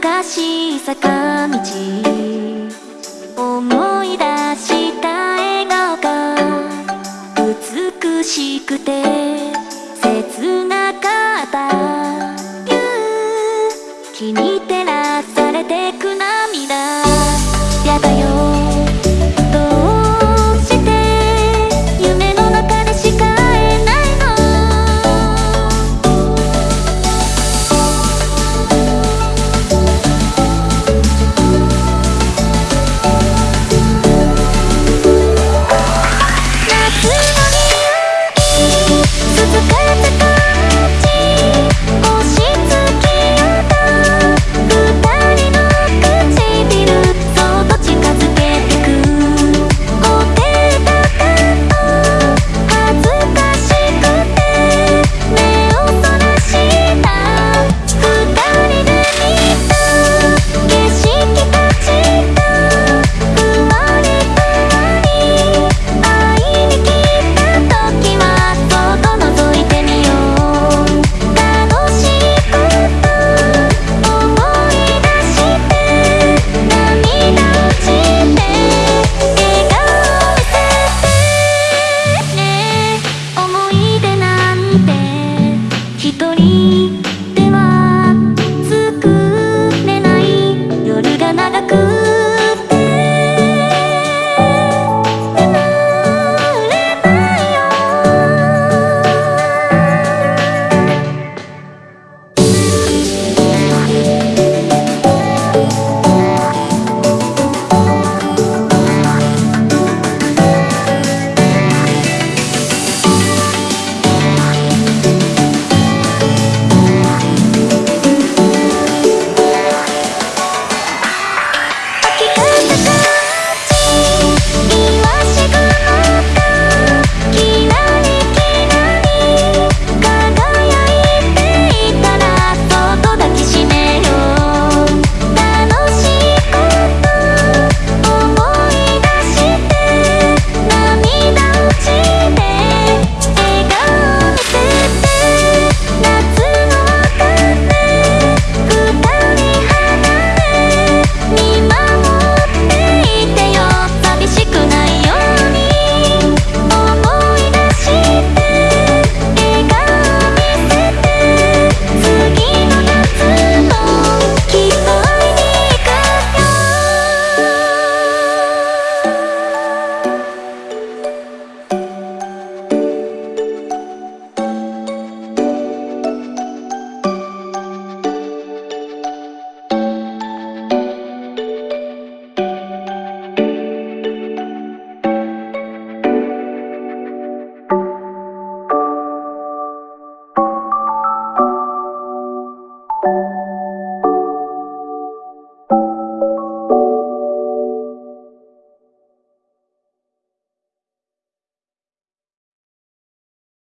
難しい坂道。思い出した笑顔が美しくて。